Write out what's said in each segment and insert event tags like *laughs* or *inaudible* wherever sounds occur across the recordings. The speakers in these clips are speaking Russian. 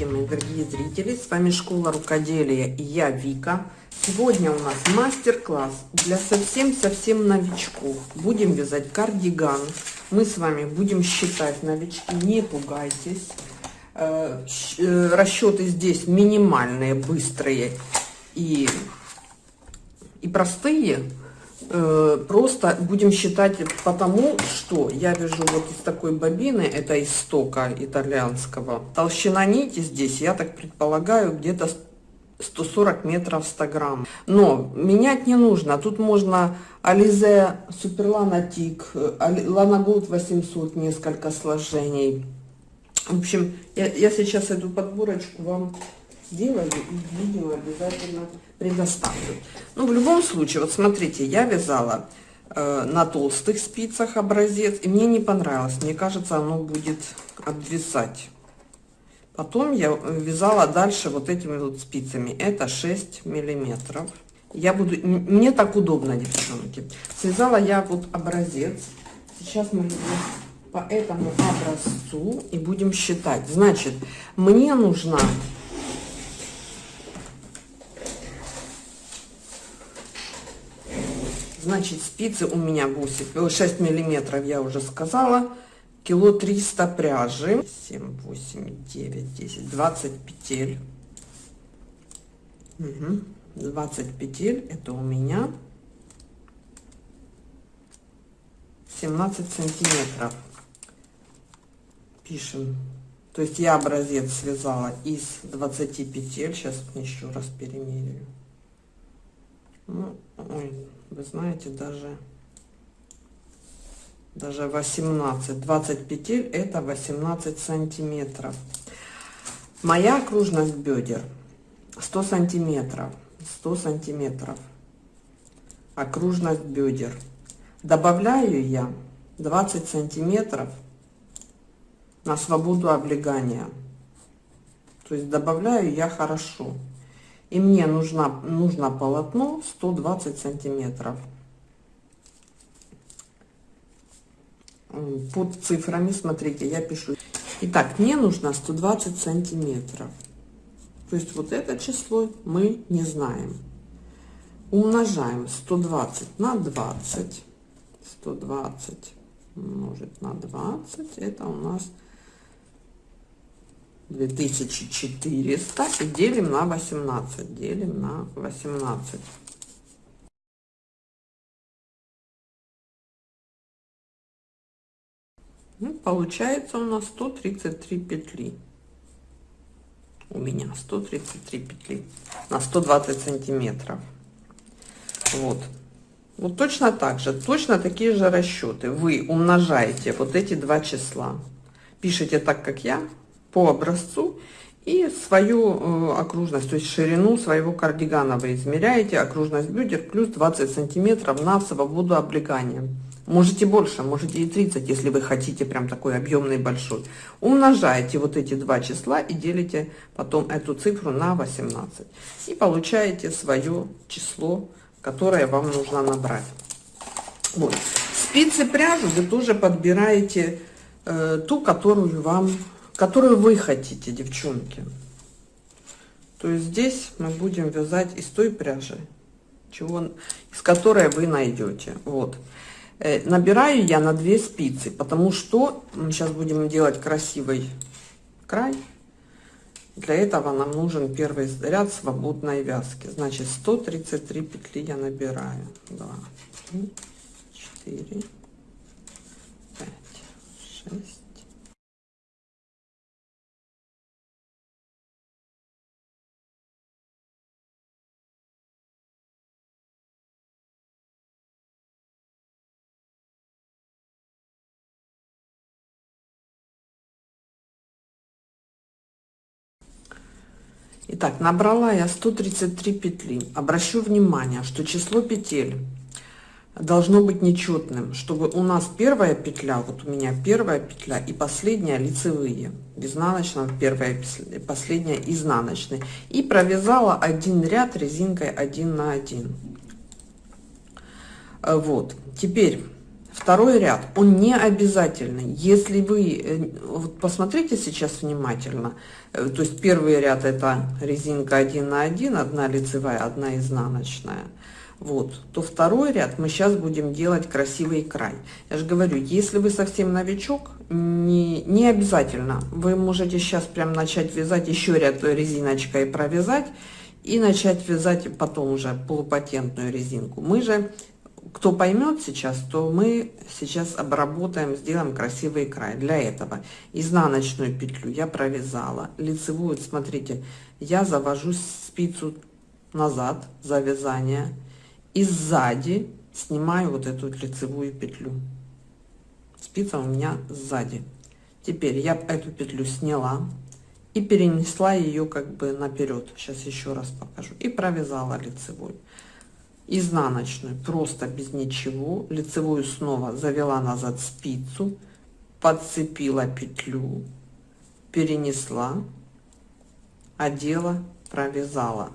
Здравствуйте, мои дорогие зрители! С вами Школа Рукоделия и я Вика. Сегодня у нас мастер-класс для совсем-совсем новичков. Будем вязать кардиган. Мы с вами будем считать новички, не пугайтесь. Э, э, расчеты здесь минимальные, быстрые и, и простые. Э, просто будем считать потому, что я вяжу вот из такой бобины, это из стока итальянского. Толщина нити здесь, я так предполагаю, где-то 140 метров 100 грамм. Но менять не нужно. Тут можно Ализе Суперлана Тик, Лана Голд 800, несколько сложений. В общем, я, я сейчас эту подборочку вам сделаю и видео обязательно предоставлю. Ну, в любом случае, вот смотрите, я вязала э, на толстых спицах образец, и мне не понравилось. Мне кажется, оно будет обвисать. Потом я вязала дальше вот этими вот спицами. Это 6 миллиметров. Я буду, мне так удобно, девчонки. Связала я вот образец. Сейчас мы по этому образцу и будем считать. Значит, мне нужна Значит, спицы у меня 8, 6 миллиметров, я уже сказала. Кило 300 пряжи. 7, 8, 9, 10, 20 петель. Угу. 20 петель, это у меня 17 сантиметров. Пишем. То есть я образец связала из 20 петель. Сейчас еще раз перемеряю. Ну, ой, вы знаете, даже, даже 18, 20 петель это 18 сантиметров. Моя окружность бедер 100 сантиметров, 100 сантиметров. Окружность бедер. Добавляю я 20 сантиметров на свободу облегания. То есть добавляю я хорошо и мне нужно, нужно полотно 120 сантиметров. Под цифрами, смотрите, я пишу. Итак, мне нужно 120 сантиметров. То есть вот это число мы не знаем. Умножаем 120 на 20. 120 умножить на 20. Это у нас 2400 и делим на 18. Делим на 18. Ну, получается у нас 133 петли. У меня 133 петли на 120 сантиметров. Вот. Вот точно так же, точно такие же расчеты. Вы умножаете вот эти два числа. Пишите так, как я, по образцу и свою э, окружность, то есть ширину своего кардигана вы измеряете, окружность бедер плюс 20 сантиметров на свободу облегания. Можете больше, можете и 30, если вы хотите прям такой объемный большой. Умножаете вот эти два числа и делите потом эту цифру на 18. И получаете свое число, которое вам нужно набрать. Вот. Спицы пряжу вы тоже подбираете э, ту, которую вам которую вы хотите, девчонки. То есть здесь мы будем вязать из той пряжи, чего, из которой вы найдете. Вот. Э, набираю я на две спицы, потому что мы сейчас будем делать красивый край. Для этого нам нужен первый ряд свободной вязки. Значит, 133 петли я набираю. 2, 3, 4, 5, 6, Итак, набрала я 133 петли. Обращу внимание, что число петель должно быть нечетным, чтобы у нас первая петля, вот у меня первая петля и последняя лицевые, изнаночная первая, последняя изнаночная. И провязала один ряд резинкой 1 на 1. Вот, теперь второй ряд, он не обязательный. Если вы, э, вот посмотрите сейчас внимательно, э, то есть первый ряд это резинка 1 на 1, одна лицевая, одна изнаночная. Вот, то второй ряд мы сейчас будем делать красивый край. Я же говорю, если вы совсем новичок, не, не обязательно. Вы можете сейчас прям начать вязать еще ряд резиночкой провязать и начать вязать потом уже полупатентную резинку. Мы же кто поймет сейчас, то мы сейчас обработаем, сделаем красивый край. Для этого изнаночную петлю я провязала, лицевую, смотрите, я завожу спицу назад за вязание и сзади снимаю вот эту лицевую петлю. Спица у меня сзади. Теперь я эту петлю сняла и перенесла ее как бы наперед. Сейчас еще раз покажу. И провязала лицевую изнаночную просто без ничего лицевую снова завела назад спицу подцепила петлю перенесла одела провязала.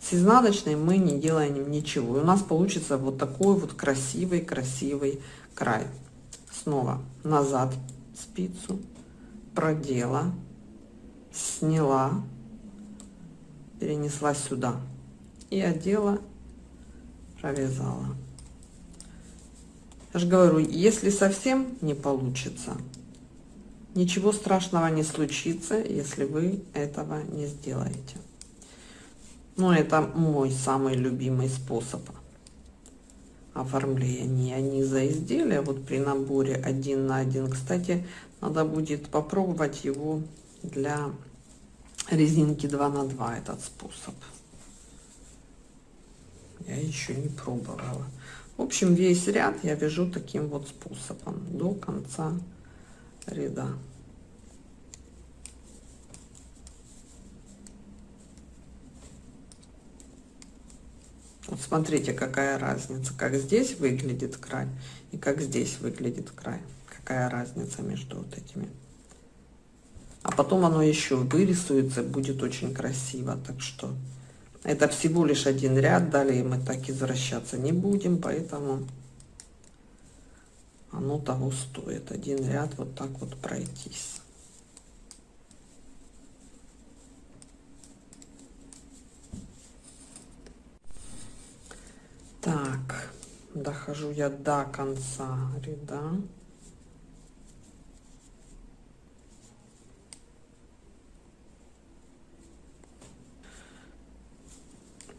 С изнаночной мы не делаем ничего. И у нас получится вот такой вот красивый красивый край. Снова назад спицу продела сняла перенесла сюда и одела провязала я же говорю если совсем не получится ничего страшного не случится если вы этого не сделаете. Но это мой самый любимый способ оформления. Низа изделия вот при наборе один на один. Кстати надо будет попробовать его для резинки 2 на 2 этот способ я еще не пробовала. В общем, весь ряд я вяжу таким вот способом до конца ряда. Вот смотрите, какая разница, как здесь выглядит край и как здесь выглядит край. Какая разница между вот этими. А потом оно еще вырисуется, будет очень красиво. Так что это всего лишь один ряд, далее мы так извращаться не будем, поэтому оно того стоит. Один ряд вот так вот пройтись. Так, дохожу я до конца ряда.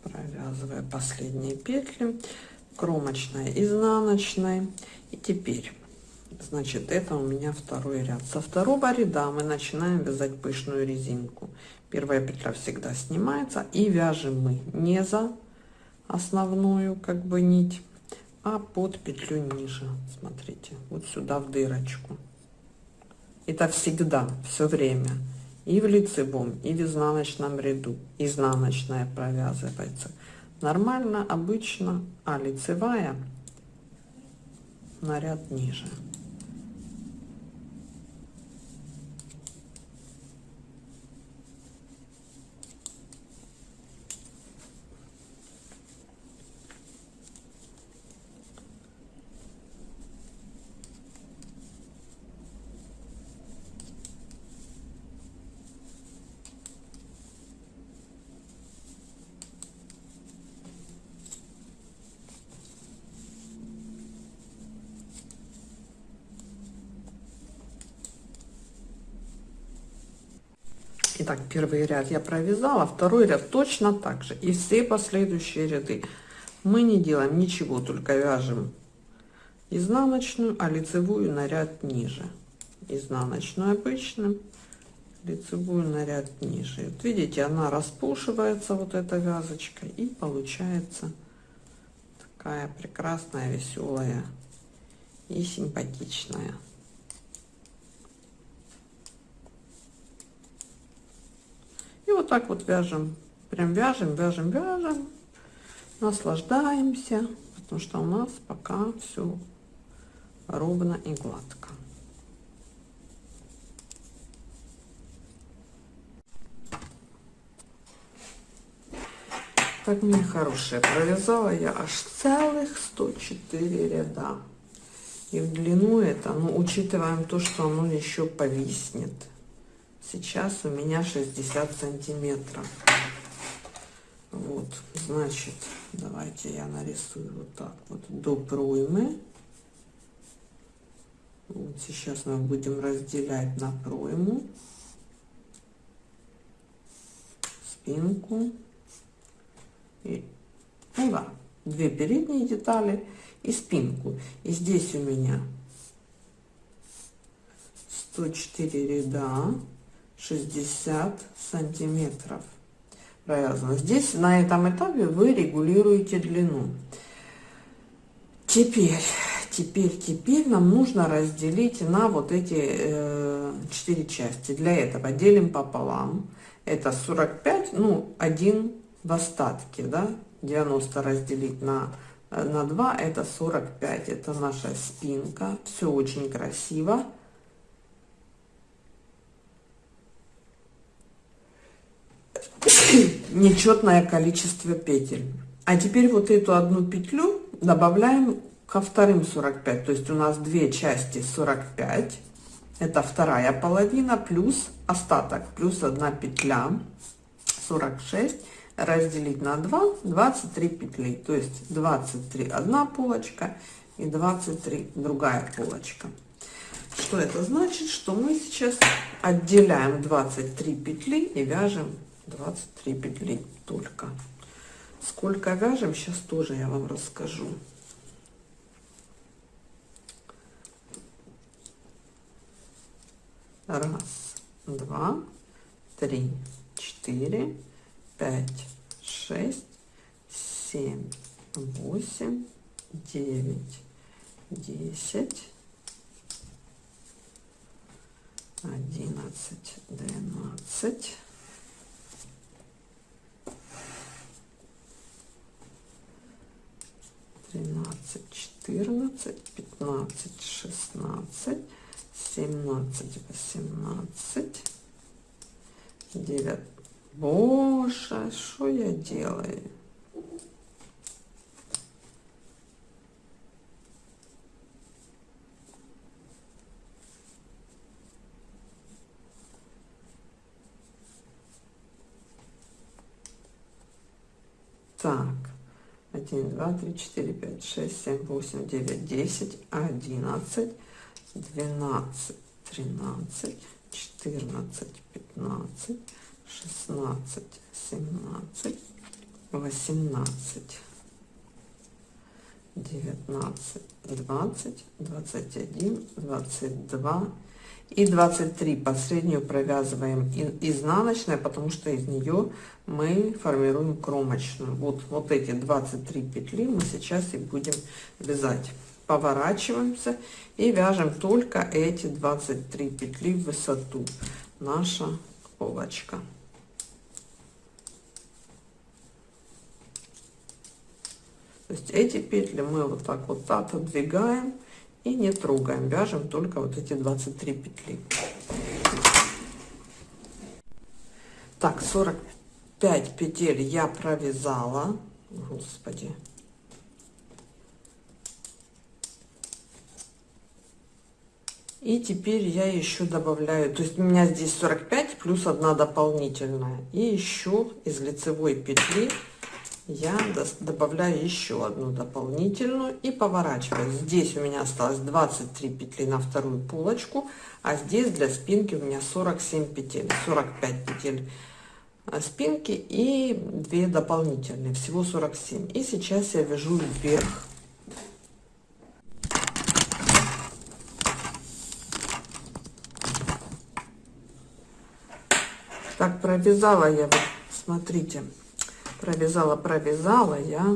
Провязывая последние петли кромочной изнаночной. И теперь значит это у меня второй ряд. Со второго ряда мы начинаем вязать пышную резинку. Первая петля всегда снимается и вяжем мы не за основную как бы нить а под петлю ниже. Смотрите вот сюда в дырочку. Это всегда все время и в лицевом и в изнаночном ряду. Изнаночная провязывается. Нормально обычно а лицевая на ряд ниже Итак, первый ряд я провязала, второй ряд точно так же. И все последующие ряды мы не делаем ничего, только вяжем изнаночную, а лицевую на ряд ниже. Изнаночную обычным, лицевую на ряд ниже. Вот видите, она распушивается, вот эта вязочка, и получается такая прекрасная, веселая и симпатичная. Вот так вот вяжем. Прям вяжем, вяжем, вяжем. Наслаждаемся, потому что у нас пока все ровно и гладко. Так, мне хорошая провязала я аж целых 104 ряда. И в длину это, ну, учитываем то, что оно еще повиснет. Сейчас у меня 60 сантиметров. Вот, значит, давайте я нарисую вот так вот до проймы. Вот сейчас мы будем разделять на пройму, спинку и, ну да, две передние детали и спинку. И здесь у меня 104 ряда, 60 сантиметров провязано. Здесь на этом этапе вы регулируете длину. Теперь, теперь, теперь нам нужно разделить на вот эти э, части. Для этого делим пополам. Это 45, ну, один в остатке, да, 90 разделить на, на 2, это 45, это наша спинка, все очень красиво. *coughs* Нечетное количество петель. А теперь вот эту одну петлю добавляем ко вторым 45, то есть у нас две части 45, это вторая половина плюс остаток, плюс одна петля 46 разделить на 2 23 петли. То есть 23 одна полочка и 23 другая полочка. Что это значит? Что мы сейчас отделяем 23 петли и вяжем 23 петли только. Сколько вяжем сейчас тоже я вам расскажу. Раз два три четыре пять, шесть, семь, восемь, девять, десять, одиннадцать, двенадцать, тринадцать, четырнадцать, пятнадцать, шестнадцать, семнадцать, восемнадцать, девятнадцать. Боже, что я делаю? Так, 1, 2, 3, 4, 5, 6, 7, 8, 9, 10, 11, 12, 13, 14, 15, шестнадцать, семнадцать, восемнадцать, девятнадцать, двадцать, двадцать один, двадцать два и 23 последнюю провязываем изнаночной потому что из нее мы формируем кромочную. Вот вот эти 23 петли мы сейчас и будем вязать. Поворачиваемся и вяжем только эти 23 петли в высоту. Наша полочка. То есть эти петли мы вот так вот отодвигаем и не трогаем, вяжем только вот эти 23 петли. Так, 45 петель я провязала. Господи. И теперь я еще добавляю, то есть у меня здесь 45 плюс одна дополнительная. И еще из лицевой петли я добавляю еще одну дополнительную и поворачиваю. Здесь у меня осталось 23 петли на вторую полочку а здесь для спинки у меня 47 петель 45 петель э, спинки и 2 дополнительные всего 47 и сейчас я вяжу вверх. Так провязала я вот смотрите провязала провязала я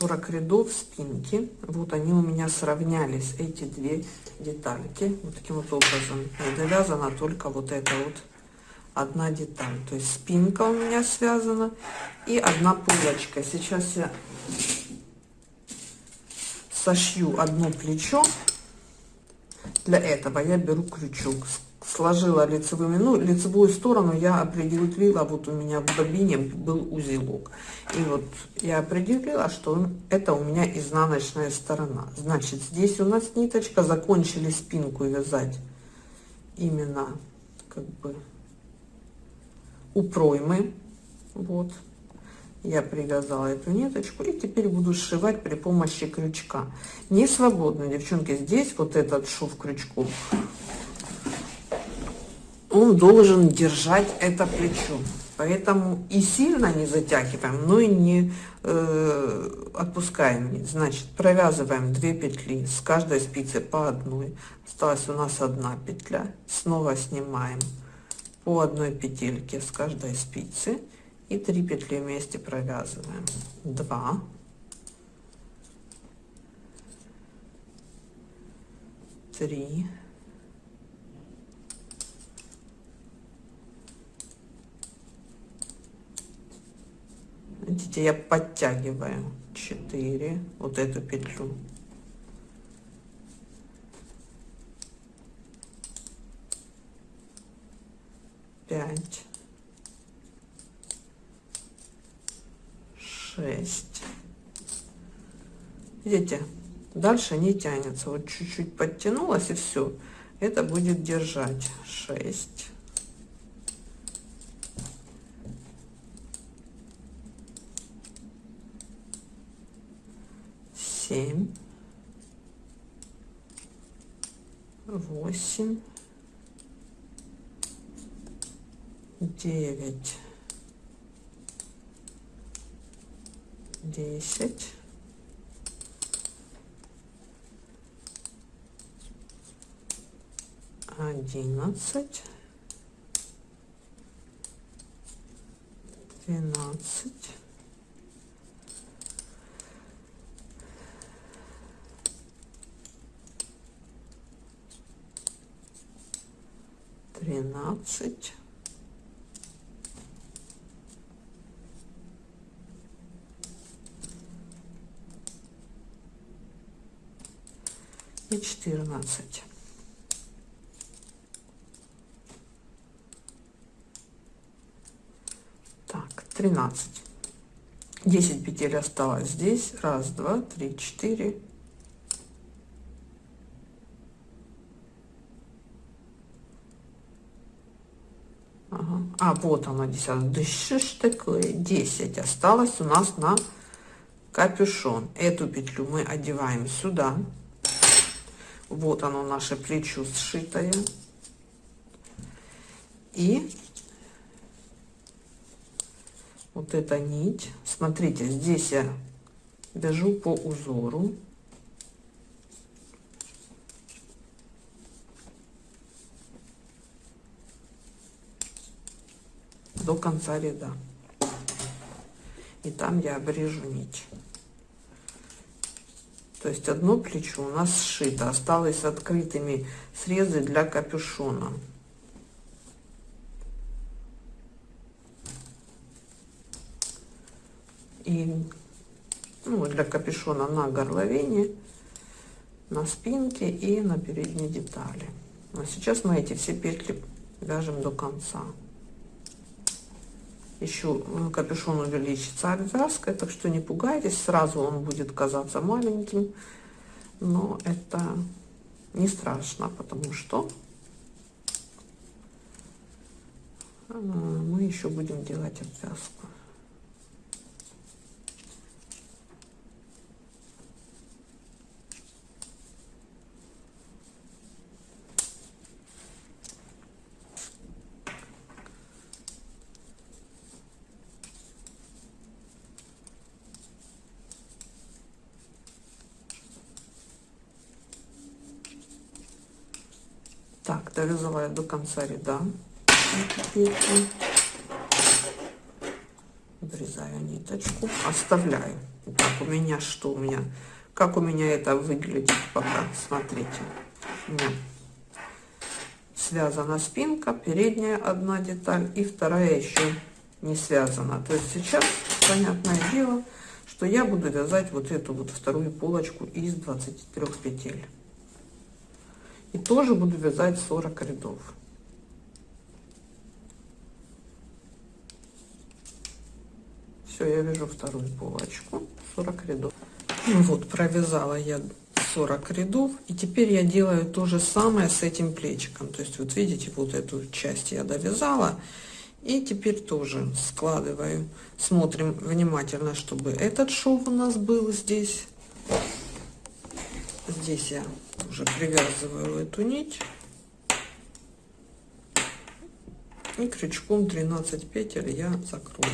40 рядов спинки. Вот они у меня сравнялись эти две детальки. Вот таким вот образом и довязана только вот эта вот одна деталь. То есть спинка у меня связана и одна пулочка сейчас я сошью одно плечо. Для этого я беру крючок сложила лицевыми, ну, лицевую сторону я определила, вот у меня в бобине был узелок. И вот я определила, что это у меня изнаночная сторона. Значит, здесь у нас ниточка, закончили спинку вязать именно как бы у проймы. Вот. Я привязала эту ниточку и теперь буду сшивать при помощи крючка. Не свободно, девчонки, здесь вот этот шов крючком он должен держать это плечо. Поэтому и сильно не затягиваем, но и не э, отпускаем. Значит, провязываем 2 петли с каждой спицы по одной. Осталась у нас одна петля. Снова снимаем по одной петельке с каждой спицы. И 3 петли вместе провязываем. 2. Три. Видите, я подтягиваю 4, вот эту петлю. Пять, шесть. Видите, дальше не тянется. Вот чуть-чуть подтянулась и все. Это будет держать. Шесть. Семь, восемь, девять, десять, одиннадцать, двенадцать, тринадцать, и четырнадцать. Так, тринадцать. Десять петель осталось здесь. Раз, два, три, четыре, А, вот она, 10. Да что ж такое? 10 осталось у нас на капюшон. Эту петлю мы одеваем сюда. Вот оно, наше плечо сшитое. И вот эта нить. Смотрите, здесь я вяжу по узору. До конца ряда. И там я обрежу нить. То есть одно плечо у нас сшито, осталось открытыми срезы для капюшона. И ну, для капюшона на горловине, на спинке и на передней детали. А сейчас мы эти все петли вяжем до конца еще э, капюшон увеличится обвязкой, так что не пугайтесь, сразу он будет казаться маленьким, но это не страшно, потому что э, мы еще будем делать обвязку. Так, довязала я до конца ряда петлю. Обрезаю ниточку, оставляю. Так, у меня что у меня? Как у меня это выглядит пока? Смотрите. У меня связана спинка, передняя одна деталь и вторая еще не связана. То есть сейчас, понятное дело, что я буду вязать вот эту вот вторую полочку из 23 петель. И тоже буду вязать 40 рядов. Все, я вяжу вторую булавочку, 40 рядов. Ну вот, провязала я 40 рядов. И теперь я делаю то же самое с этим плечиком. То есть, вот видите, вот эту часть я довязала. И теперь тоже складываю. Смотрим внимательно, чтобы этот шов у нас был здесь. Здесь я уже привязываю эту нить. И крючком 13 петель я закрою.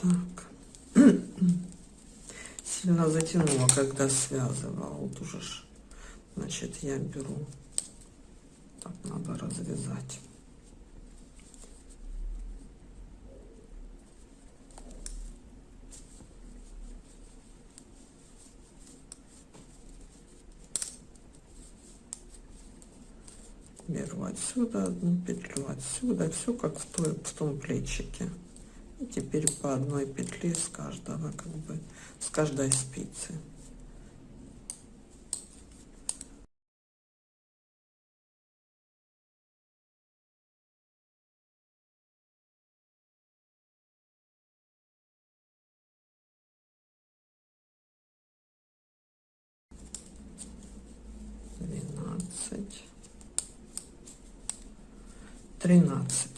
Так. Сильно затянула, когда связывала. Вот уже, значит, я беру. Так, надо развязать. беру отсюда одну петлю отсюда все как в, той, в том плечике и теперь по одной петле с каждого, как бы, с каждой спицы. Двенадцать, тринадцать.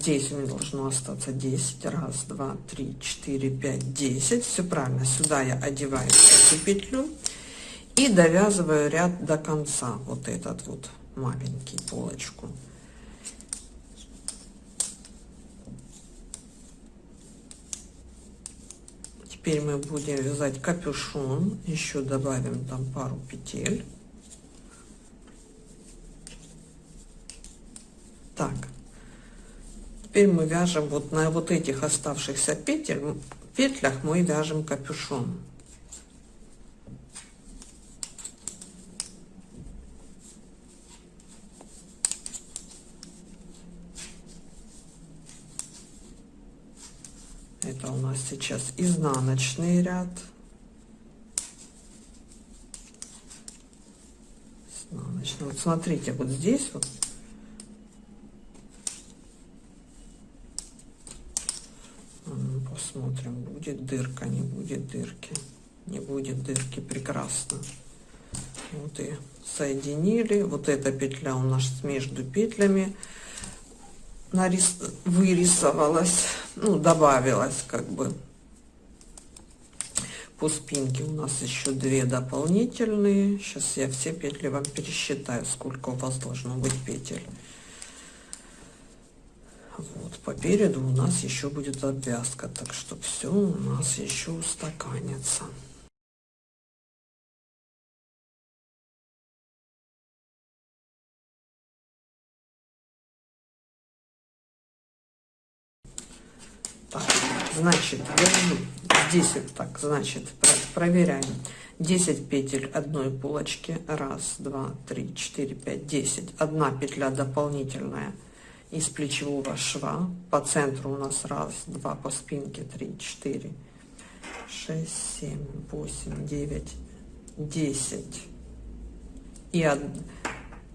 Здесь у меня должно остаться 10. Раз, два, три, четыре, пять, десять. Все правильно. Сюда я одеваю эту петлю и довязываю ряд до конца. Вот этот вот маленький полочку. Теперь мы будем вязать капюшон. Еще добавим там пару петель. Так, Теперь мы вяжем вот на вот этих оставшихся петель, петлях мы вяжем капюшон. Это у нас сейчас изнаночный ряд. Изнаночный. Вот смотрите, вот здесь вот Посмотрим, будет дырка, не будет дырки. Не будет дырки, прекрасно. Вот и соединили. Вот эта петля у нас между петлями нарис... вырисовалась, ну, добавилась как бы. По спинке у нас еще две дополнительные. Сейчас я все петли вам пересчитаю, сколько у вас должно быть петель. Вот, по переду у нас еще будет обвязка, так что все у нас еще устаканится. Значит, здесь вот так, значит, проверяем. 10 петель одной полочки. Раз, два, три, четыре, пять, десять. Одна петля дополнительная из плечевого шва. По центру у нас раз, два, по спинке три, четыре, шесть, семь, восемь, девять, десять и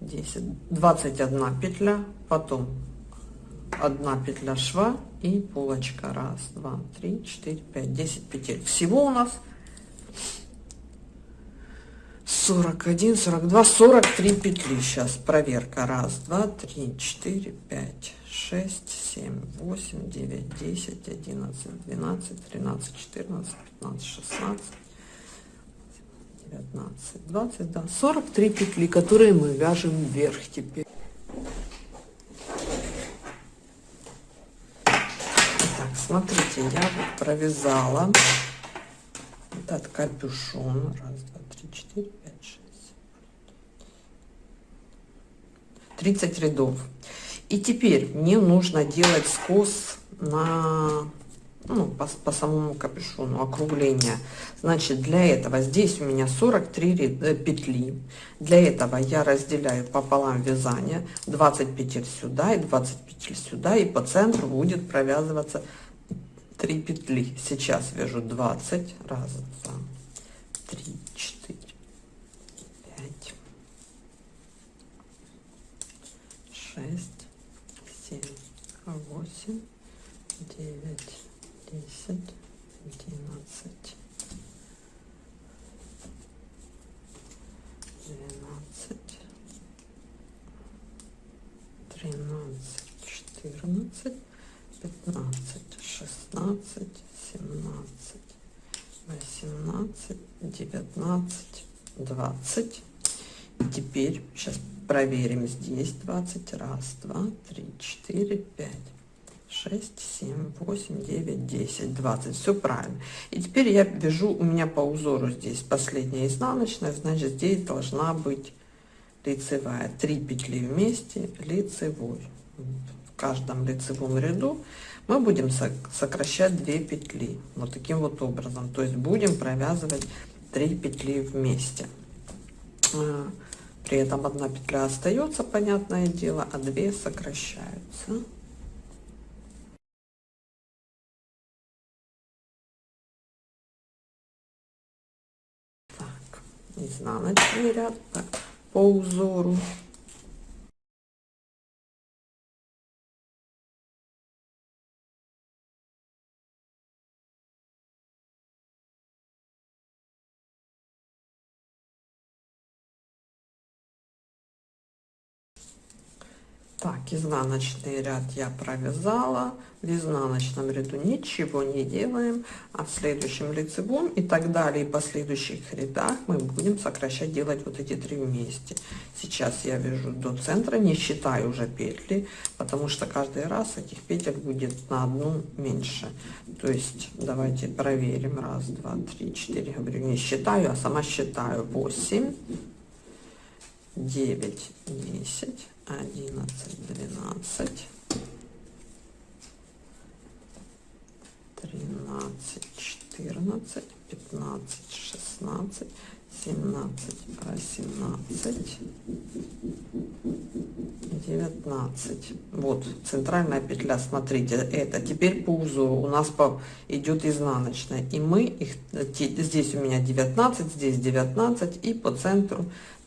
десять, двадцать одна петля, потом одна петля шва и полочка. Раз, два, три, четыре, пять, десять петель. Всего у нас 41, 42, 43 петли. Сейчас проверка. Раз, два, три, четыре, пять, шесть, семь, восемь, девять, десять, одиннадцать, двенадцать, тринадцать, четырнадцать, пятнадцать, шестнадцать, девятнадцать, двадцать, да, 43 петли, которые мы вяжем вверх теперь. Так, смотрите, я вот провязала этот капюшон. Раз, два, три, четыре, 30 рядов. И теперь мне нужно делать скос на ну, по, по самому капюшону округление. Значит, для этого здесь у меня 43 ряд, э, петли. Для этого я разделяю пополам вязание 20 петель сюда и 20 петель сюда. И по центру будет провязываться 3 петли. Сейчас вяжу 20. Раз, два, три, четыре, пять, шесть, семь, восемь, девять десять, одиннадцать, двенадцать, тринадцать, четырнадцать, пятнадцать, шестнадцать, семнадцать, восемнадцать, девятнадцать, двадцать. Теперь сейчас проверим здесь 20 раз, два, три, четыре, пять 6, 7, 8, 9, 10, 20. Все правильно. И теперь я вяжу, у меня по узору здесь последняя изнаночная, значит здесь должна быть лицевая. 3 петли вместе, лицевой. В каждом лицевом ряду мы будем сокращать 2 петли. Вот таким вот образом. То есть будем провязывать 3 петли вместе. А, при этом одна петля остается, понятное дело, а 2 сокращаются. изнаночный ряд по узору Так, изнаночный ряд я провязала, в изнаночном ряду ничего не делаем, а в следующем лицевом и так далее, и последующих рядах мы будем сокращать, делать вот эти три вместе. Сейчас я вяжу до центра, не считаю уже петли, потому что каждый раз этих петель будет на одну меньше. То есть давайте проверим. Раз, два, три, четыре. Говорю, не считаю, а сама считаю. Восемь, девять, десять одиннадцать, двенадцать, тринадцать, четырнадцать, пятнадцать, шестнадцать, семнадцать, восемнадцать, девятнадцать. Вот центральная петля, смотрите, это теперь по узору у нас по, идет изнаночная. И мы их, здесь у меня 19, здесь 19 и по центру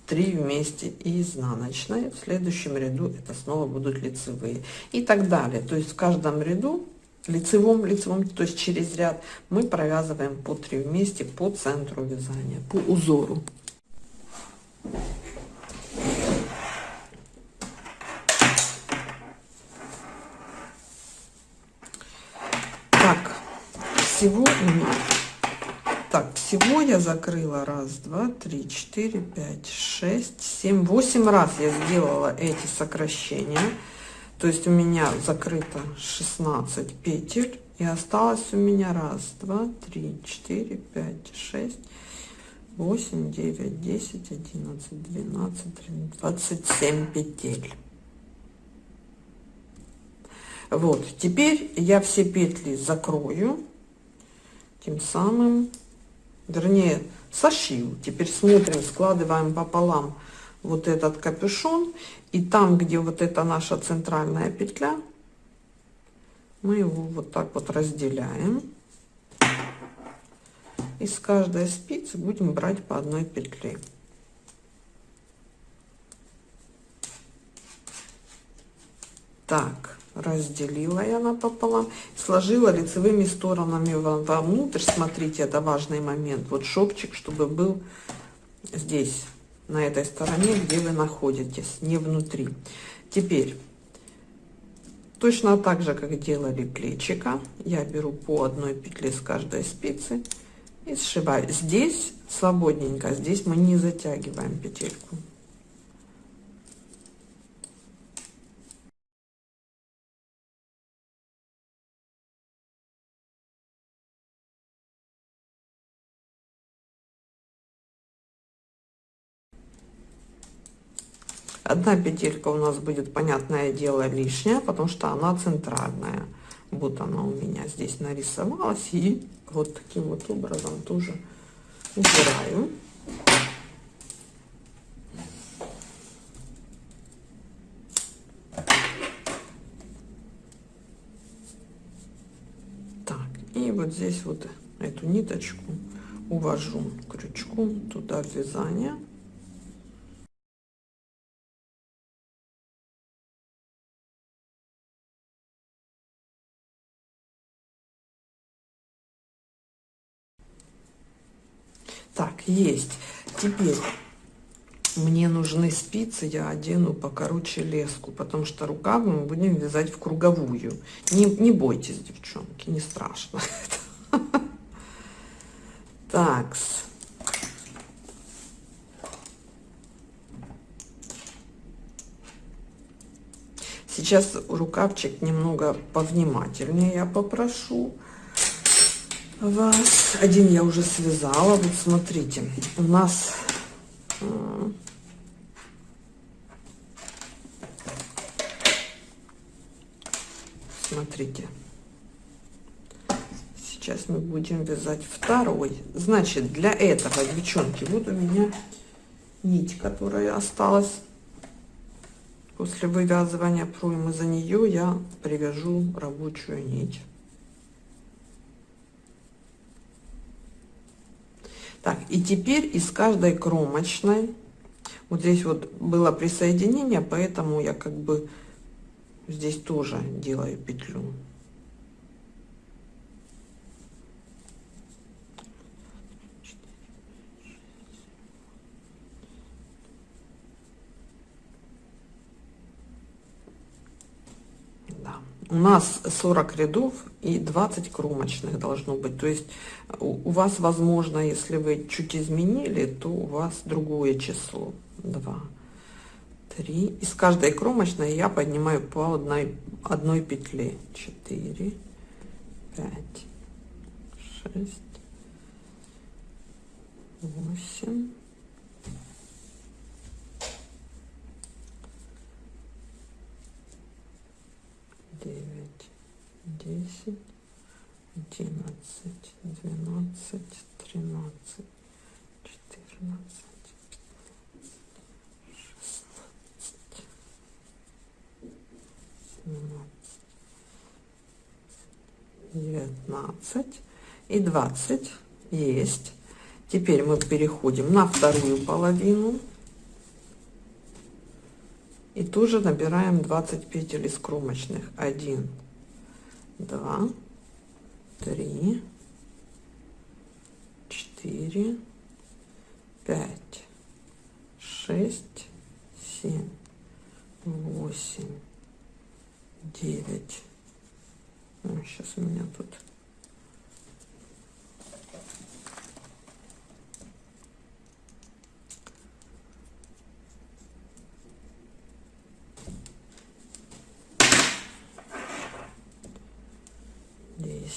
3 вместе и изнаночной. В следующем ряду это снова будут лицевые и так далее. То есть в каждом ряду лицевом, лицевом, то есть через ряд мы провязываем по 3 вместе по центру вязания, по узору. Так, всего у меня так, всего я закрыла раз, два, три, четыре, пять, шесть, семь, восемь раз я сделала эти сокращения. То есть у меня закрыто 16 петель. И осталось у меня раз, два, три, четыре, пять, шесть, восемь, девять, десять, одиннадцать, двенадцать, тринадцать, двадцать семь петель. Вот, теперь я все петли закрою, тем самым вернее сошил. Теперь смотрим складываем пополам вот этот капюшон. И там где вот эта наша центральная петля мы его вот так вот разделяем. И с каждой спицы будем брать по одной петле так разделила я напополам, сложила лицевыми сторонами вовнутрь. Смотрите, это важный момент. Вот шовчик, чтобы был здесь, на этой стороне, где вы находитесь, не внутри. Теперь, точно так же, как делали плечика, я беру по одной петле с каждой спицы и сшиваю. Здесь свободненько, здесь мы не затягиваем петельку. Одна петелька у нас будет, понятное дело, лишняя, потому что она центральная. Вот она у меня здесь нарисовалась. И вот таким вот образом тоже убираю. Так, и вот здесь вот эту ниточку увожу крючком туда вязание Так, есть. Теперь мне нужны спицы, я одену покороче леску, потому что рукавы мы будем вязать в круговую. Не, не бойтесь, девчонки, не страшно. *laughs* Так. Сейчас рукавчик немного повнимательнее я попрошу вас. Один я уже связала. Вот смотрите, у нас смотрите сейчас мы будем вязать второй значит для этого девчонки вот у меня нить которая осталась после вывязывания проймы за нее я привяжу рабочую нить Так, и теперь из каждой кромочной, вот здесь вот было присоединение, поэтому я как бы здесь тоже делаю петлю. У нас 40 рядов и 20 кромочных должно быть. То есть у, вас возможно если вы чуть изменили то у вас другое число. 2 3 из каждой кромочной я поднимаю по одной одной петле. 4 5 6 8 девять, десять, одиннадцать, двенадцать, тринадцать, четырнадцать, шестнадцать, семнадцать, девятнадцать и двадцать есть. Теперь мы переходим на вторую половину и тоже набираем 20 петель из кромочных 1 2 3 4 5 6 7 8 9 сейчас у меня тут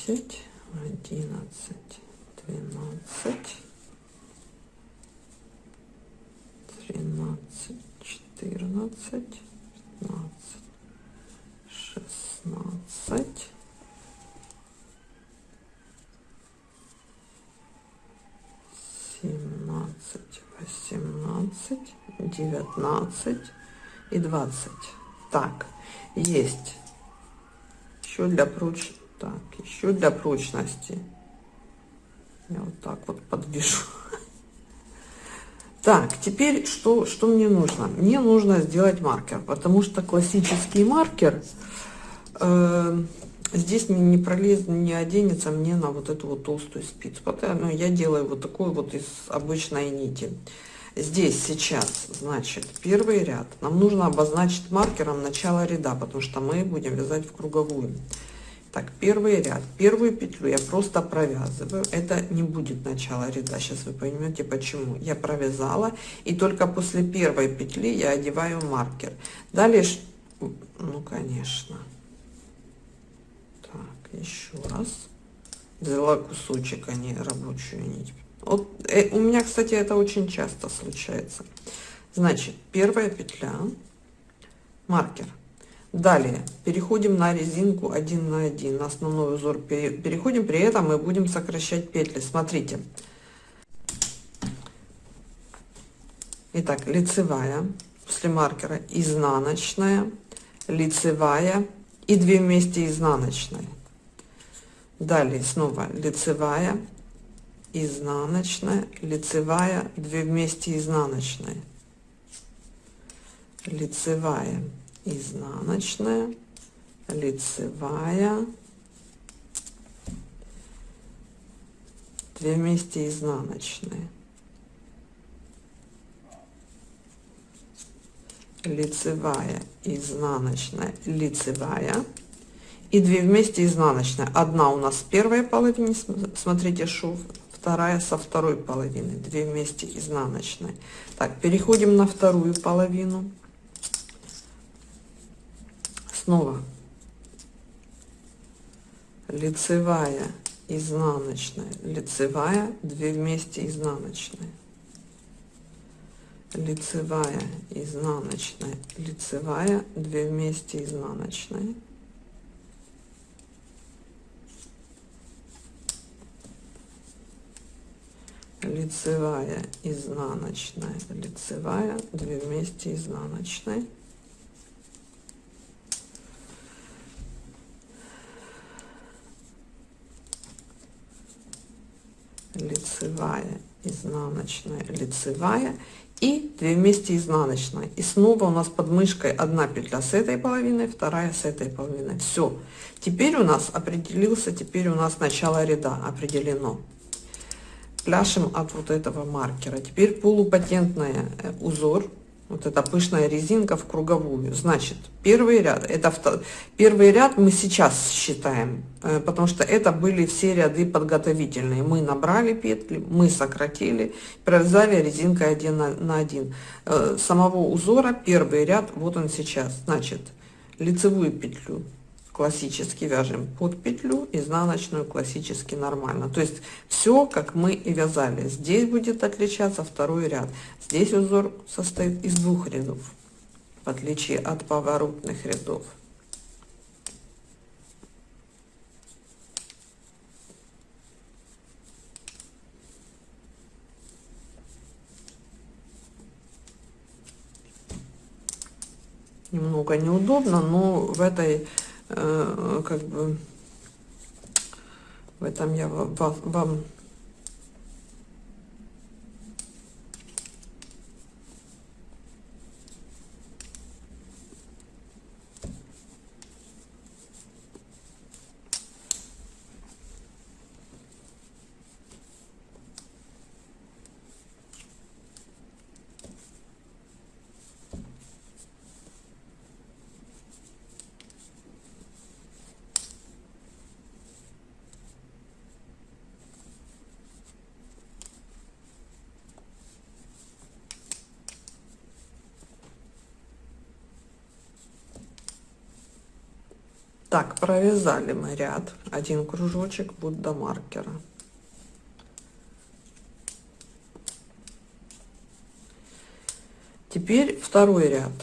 десять, одиннадцать, двенадцать, тринадцать, пятнадцать, шестнадцать, семнадцать, восемнадцать, девятнадцать и двадцать. Так, есть еще для проч так, еще для прочности. Я вот так вот подвешу. Так, теперь что, что мне нужно? Мне нужно сделать маркер, потому что классический маркер э, здесь не, пролезет, не оденется мне на вот эту вот толстую спицу. Поэтому я делаю вот такой вот из обычной нити. Здесь сейчас, значит, первый ряд. Нам нужно обозначить маркером начало ряда, потому что мы будем вязать в круговую. Так, первый ряд, первую петлю я просто провязываю. Это не будет начало ряда. Сейчас вы поймете почему. Я провязала и только после первой петли я одеваю маркер. Далее, ну конечно. Так, еще раз. Взяла кусочек, а не рабочую нить. Вот э, у меня, кстати, это очень часто случается. Значит, первая петля, маркер Далее переходим на резинку 1 на 1, на основной узор переходим, при этом мы будем сокращать петли. Смотрите. Итак, лицевая, после маркера изнаночная, лицевая и 2 вместе изнаночной. Далее снова лицевая, изнаночная, лицевая, 2 вместе изнаночная. Лицевая, изнаночная, лицевая, 2 вместе изнаночные. лицевая изнаночная лицевая. И 2 вместе изнаночная одна у нас в первой половине смотрите шов. Вторая со второй половины. 2 вместе изнаночной так переходим на вторую половину снова лицевая изнаночная. Лицевая 2 вместе изнаночная. Лицевая изнаночная. Лицевая 2 вместе изнаночные лицевая изнаночная. Лицевая 2 вместе изнаночной лицевая изнаночная лицевая и 2 вместе изнаночная. И снова у нас под мышкой одна петля с этой половиной вторая с этой половиной. Все теперь у нас определился теперь у нас начало ряда определено. Пляшем от вот этого маркера. Теперь полупатентный э, узор вот эта пышная резинка в круговую. Значит первый ряд это первый ряд мы сейчас считаем э, потому что это были все ряды подготовительные. Мы набрали петли мы сократили провязали резинкой один на, один. Э, самого узора первый ряд вот он сейчас. Значит лицевую петлю классически вяжем под петлю изнаночную классически нормально. То есть все как мы и вязали. Здесь будет отличаться второй ряд. Здесь узор состоит из двух рядов в отличие от поворотных рядов. Немного неудобно но в этой как бы в этом я вам Так, провязали мы ряд, один кружочек Будда маркера. Теперь второй ряд.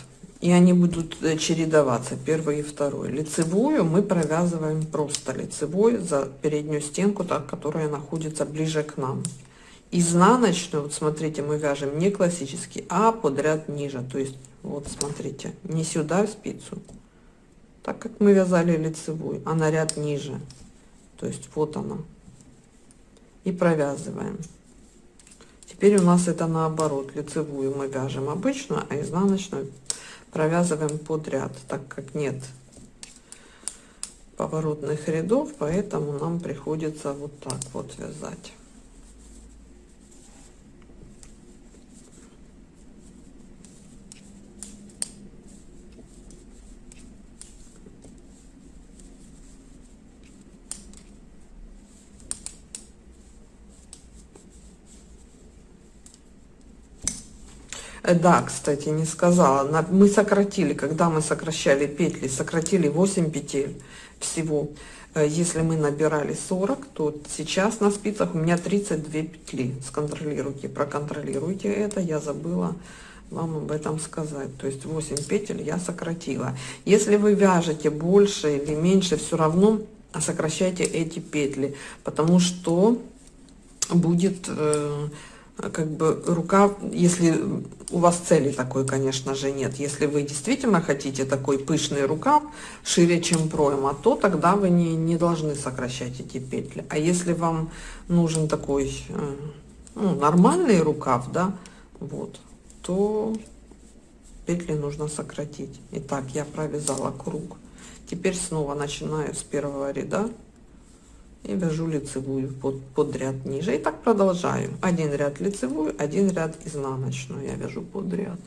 И они будут э, чередоваться, первый и второй. Лицевую мы провязываем просто лицевой за переднюю стенку, так, которая находится ближе к нам. Изнаночную, вот смотрите, мы вяжем не классический, а подряд ниже. То есть, вот смотрите, не сюда в спицу, так как мы вязали лицевую, а на ряд ниже. То есть вот она. И провязываем. Теперь у нас это наоборот. Лицевую мы вяжем обычную, а изнаночную провязываем под ряд, так как нет поворотных рядов, поэтому нам приходится вот так вот вязать. Э, да, кстати, не сказала. Мы сократили, когда мы сокращали петли, сократили 8 петель всего. Э, если мы набирали 40, то сейчас на спицах у меня 32 петли. Сконтролируйте, проконтролируйте это. Я забыла вам об этом сказать. То есть 8 петель я сократила. Если вы вяжете больше или меньше, все равно сокращайте эти петли, потому что будет э, как бы рукав, если у вас цели такой, конечно же, нет. Если вы действительно хотите такой пышный рукав, шире, чем пройма, то тогда вы не, не должны сокращать эти петли. А если вам нужен такой э, ну, нормальный рукав, да, вот, то петли нужно сократить. Итак, я провязала круг. Теперь снова начинаю с первого ряда и вяжу лицевую под, под ряд ниже. И так продолжаю. Один ряд лицевую, один ряд изнаночную я вяжу под ряд.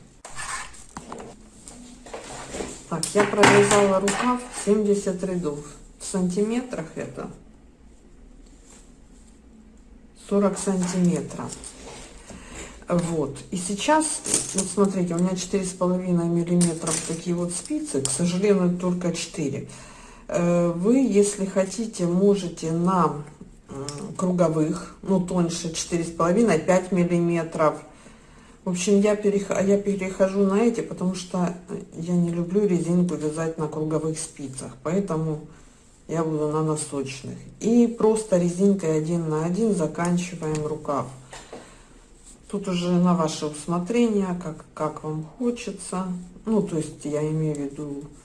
Так, я провязала рукав 70 рядов. В сантиметрах это 40 сантиметров. Вот. И сейчас, вот смотрите, у меня четыре с половиной миллиметров такие вот спицы, к сожалению, только 4. Э, вы, если хотите, можете на круговых, ну, тоньше 4,5-5 миллиметров. В общем, я, перех... я перехожу на эти, потому что я не люблю резинку вязать на круговых спицах. Поэтому я буду на носочных. И просто резинкой один на один заканчиваем рукав. Тут уже на ваше усмотрение, как, как вам хочется. Ну, то есть я имею в виду э,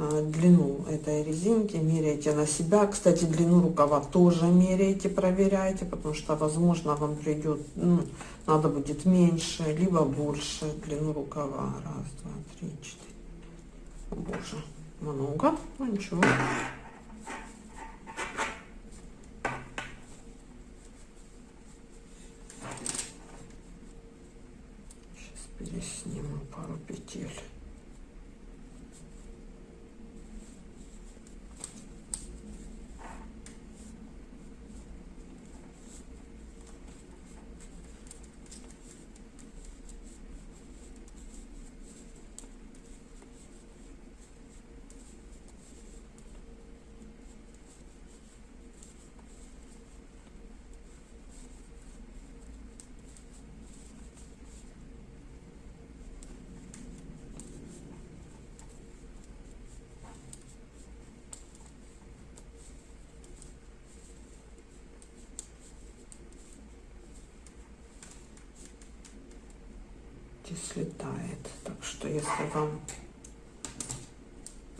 длину этой резинки, меряйте на себя. Кстати, длину рукава тоже меряйте, проверяйте, потому что, возможно, вам придет, ну, надо будет меньше, либо больше длину рукава. Раз, два, три, четыре. О, боже, много, ну ничего. здесь сниму пару петель слетает. Так что если вам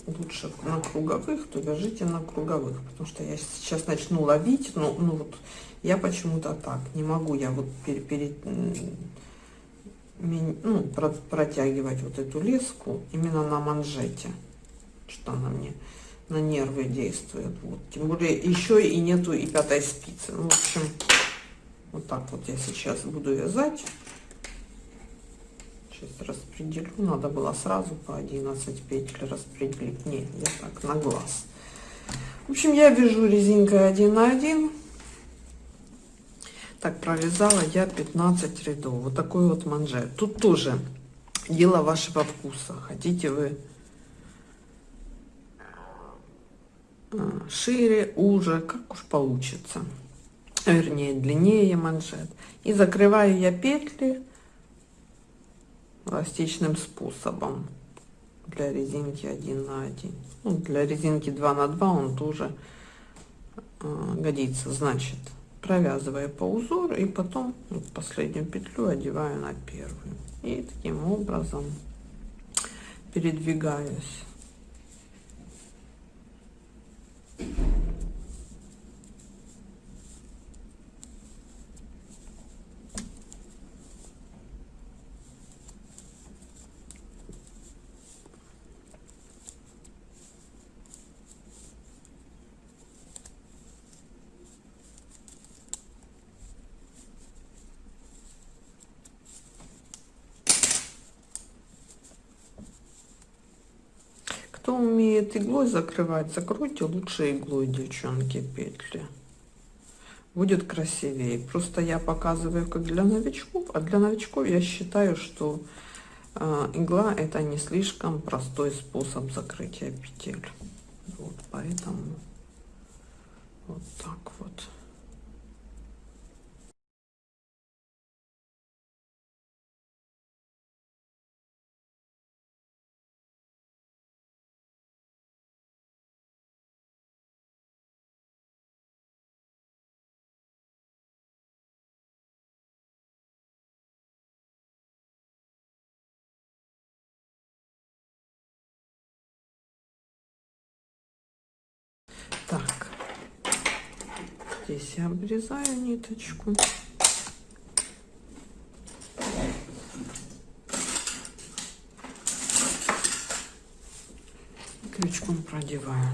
лучше на круговых, то вяжите на круговых, потому что я сейчас начну ловить, но ну вот я почему-то так не могу, я вот перед, перед ну, протягивать вот эту леску именно на манжете, что она мне на нервы действует, вот, тем более еще и нету и пятой спицы, ну, в общем, вот так вот я сейчас буду вязать. Сейчас распределю. Надо было сразу по 11 петель распределить. Нет, я так на глаз. В общем, я вяжу резинкой 1 на 1. Так, провязала я 15 рядов. Вот такой вот манжет. Тут тоже дело вашего вкуса. Хотите вы а, шире, уже, как уж получится. Вернее, длиннее манжет. И закрываю я петли эластичным способом. Для резинки 1 на 1 ну, для резинки 2 на 2 он тоже э, годится. Значит провязывая по узору и потом вот последнюю петлю одеваю на первую. И таким образом передвигаюсь Кто умеет иглой закрывать, закройте лучше иглой, девчонки, петли. Будет красивее. Просто я показываю как для новичков, а для новичков я считаю, что э, игла это не слишком простой способ закрытия петель. Вот, поэтому вот. Так, я обрезаю ниточку. Крючком продеваю.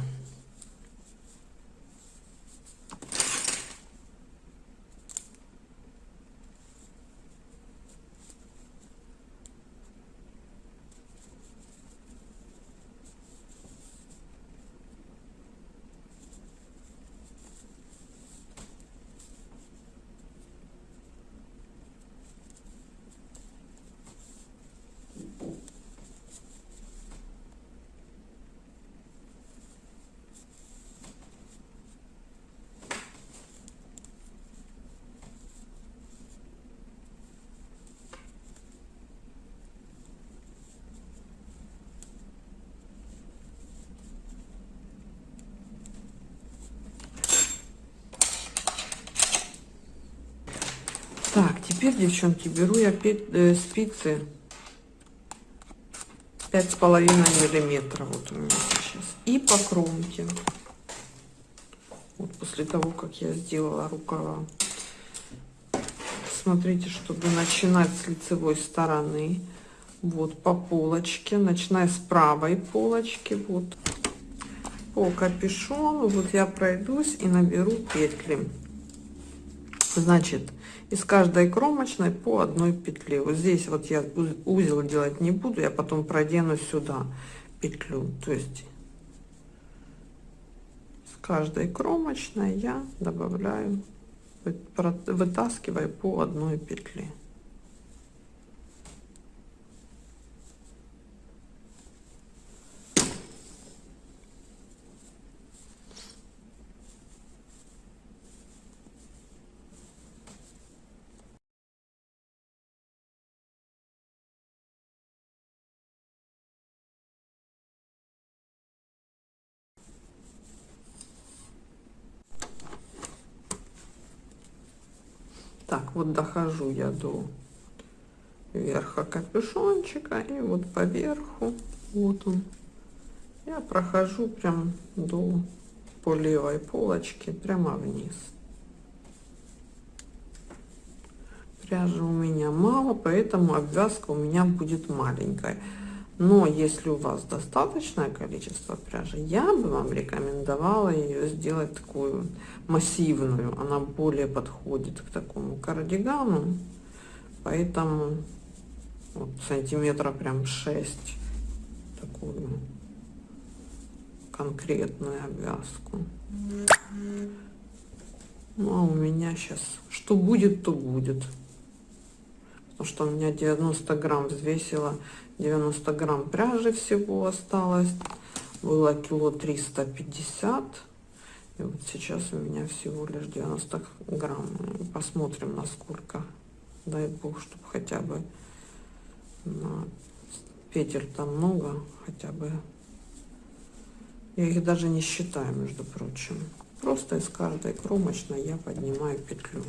Так, теперь, девчонки, беру я э, спицы. Пять с половиной миллиметра вот у меня сейчас. И по кромке. Вот после того как я сделала рукава. Смотрите чтобы начинать с лицевой стороны. Вот по полочке. Начиная с правой полочки. Вот. По капюшону. Вот я пройдусь и наберу петли. Значит из каждой кромочной по одной петле. Вот здесь вот я узел делать не буду я потом продену сюда петлю. То есть с каждой кромочной я добавляю вытаскиваю по одной петле Так, вот дохожу я до верха капюшончика и вот по верху, вот он, я прохожу прям до по левой полочке прямо вниз. Пряжи у меня мало, поэтому обвязка у меня будет маленькая. Но если у вас достаточное количество пряжи, я бы вам рекомендовала ее сделать такую массивную. Она более подходит к такому кардигану. Поэтому вот, сантиметра прям 6 такую конкретную обвязку. Ну а у меня сейчас что будет, то будет. Потому что у меня 90 грамм взвесила 90 грамм пряжи всего осталось. Было кило 350 и вот сейчас у меня всего лишь 90 грамм. Посмотрим насколько. Дай бог чтобы хотя бы на петель там много хотя бы. Я их даже не считаю между прочим. Просто из каждой кромочной я поднимаю петлю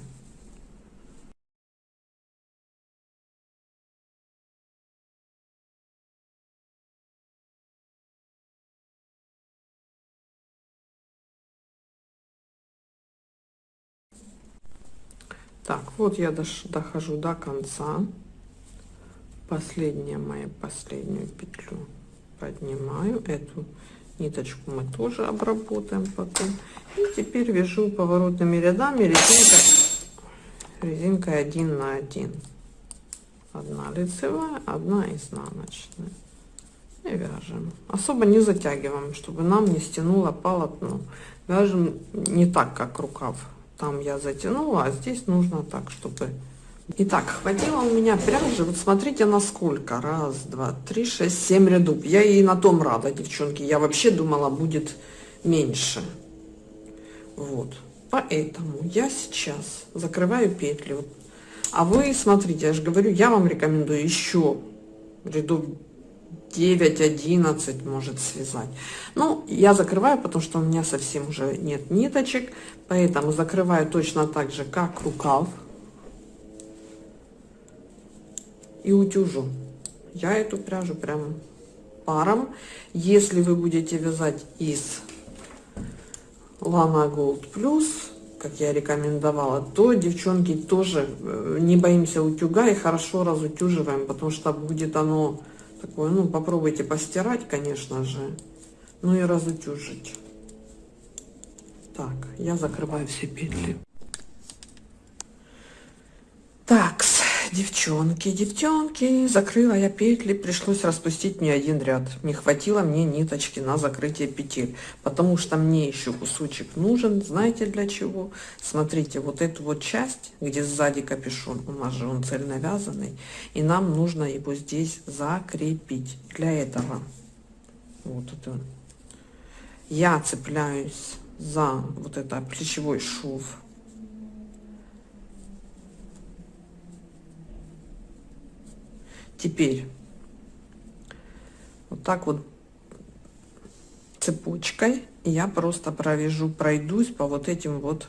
Так, вот я дохожу до конца. Последняя моя последнюю петлю поднимаю. Эту ниточку мы тоже обработаем потом. И теперь вяжу поворотными рядами резинкой, резинкой 1 на 1. Одна лицевая, одна изнаночная. И вяжем. Особо не затягиваем, чтобы нам не стянуло полотно. Вяжем не так, как рукав там я затянула, а здесь нужно так, чтобы... Итак, хватило у меня пряжи, вот смотрите насколько, раз, два, три, шесть, семь рядов. Я и на том рада, девчонки, я вообще думала будет меньше. Вот, поэтому я сейчас закрываю петли. А вы, смотрите, я же говорю, я вам рекомендую еще рядов 9-11 может связать. Ну, я закрываю, потому что у меня совсем уже нет ниточек, поэтому закрываю точно так же, как рукав. И утюжу. Я эту пряжу прям паром. Если вы будете вязать из Lana Gold Plus, как я рекомендовала, то, девчонки, тоже э, не боимся утюга и хорошо разутюживаем, потому что будет оно такое, ну, попробуйте постирать, конечно же, ну и разутюжить. Так, я закрываю все петли. Так, девчонки, девчонки, закрыла я петли, пришлось распустить мне один ряд. Не хватило мне ниточки на закрытие петель, потому что мне еще кусочек нужен, знаете для чего? Смотрите, вот эту вот часть, где сзади капюшон, у нас же он цельновязанный, и нам нужно его здесь закрепить. Для этого, вот это, я цепляюсь за вот это плечевой шов. Теперь. Вот так вот цепочкой я просто провяжу, пройдусь по вот этим вот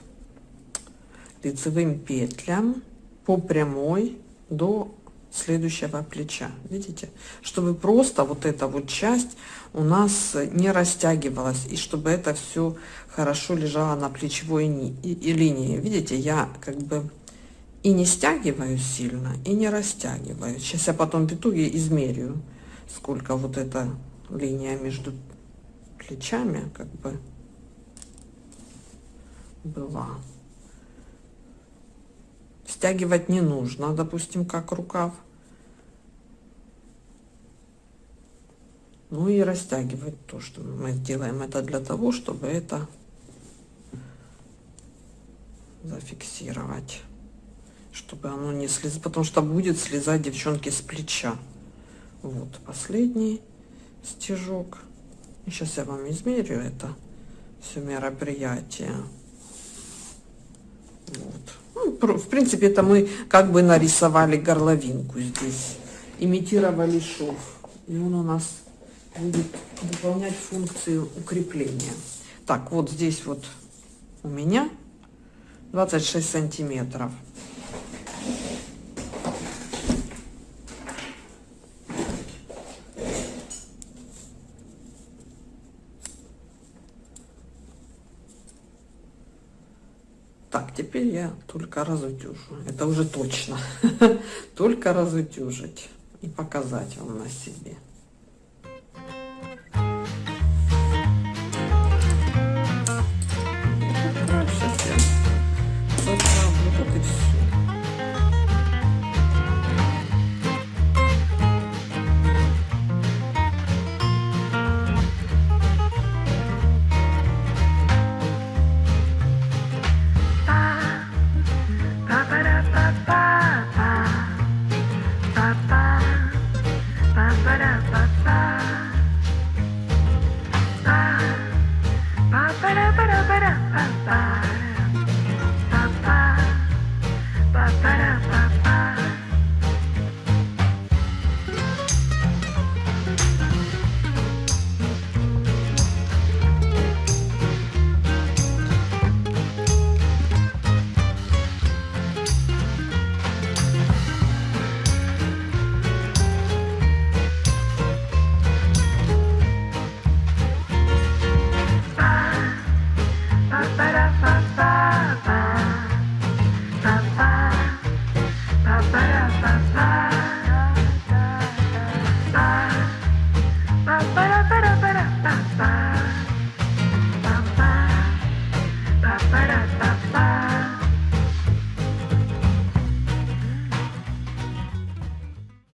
лицевым петлям по прямой до следующего плеча. Видите? Чтобы просто вот эта вот часть у нас не растягивалась и чтобы это все хорошо лежало на плечевой линии. Видите я как бы и не стягиваю сильно и не растягиваю. Сейчас я потом итоге измерю сколько вот эта линия между плечами как бы была. Стягивать не нужно допустим как рукав. Ну и растягивать то что мы делаем. Это для того чтобы это зафиксировать чтобы оно не слез потому что будет слезать девчонки с плеча вот последний стежок сейчас я вам измерю это все мероприятие вот. ну, в принципе это мы как бы нарисовали горловинку здесь имитировали шов и он у нас будет выполнять функцию укрепления. Так, вот здесь вот у меня 26 сантиметров. Так, теперь я только разутюжу. Это уже точно. *laughs* только разутюжить и показать вам на себе.